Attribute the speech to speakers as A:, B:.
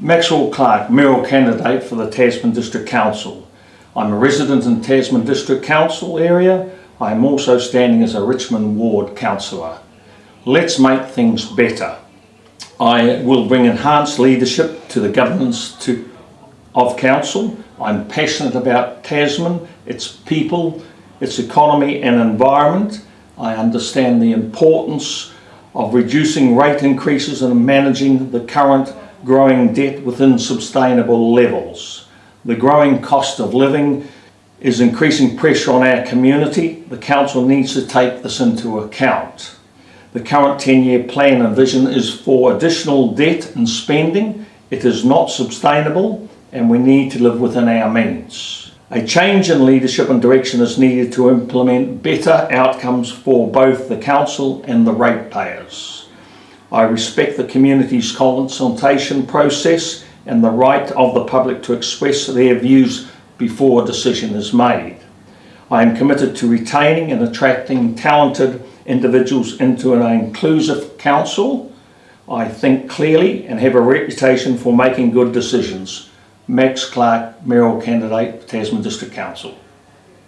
A: Maxwell Clark, mayoral candidate for the Tasman District Council. I'm a resident in Tasman District Council area. I am also standing as a Richmond Ward councillor. Let's make things better. I will bring enhanced leadership to the governance to, of council. I'm passionate about Tasman, its people, its economy and environment. I understand the importance of reducing rate increases and managing the current growing debt within sustainable levels. The growing cost of living is increasing pressure on our community. The council needs to take this into account. The current 10-year plan and vision is for additional debt and spending. It is not sustainable and we need to live within our means. A change in leadership and direction is needed to implement better outcomes for both the council and the ratepayers. I respect the community's consultation process and the right of the public to express their views before a decision is made. I am committed to retaining and attracting talented individuals into an inclusive council. I think clearly and have a reputation for making good decisions. Max Clark, mayoral candidate, Tasman District Council.